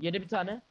Yedi bir tane.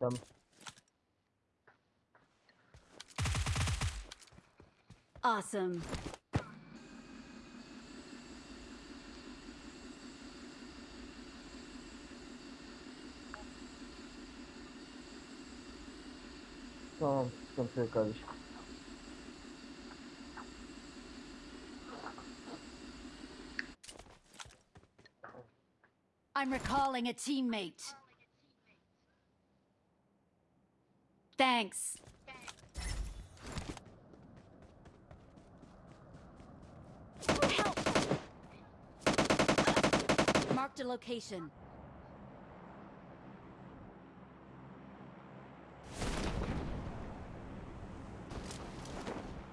Tamam. Awesome. Tamam. Sıkıntı yok kardeşim. I'm recalling a teammate. Thanks. Help! Marked a location.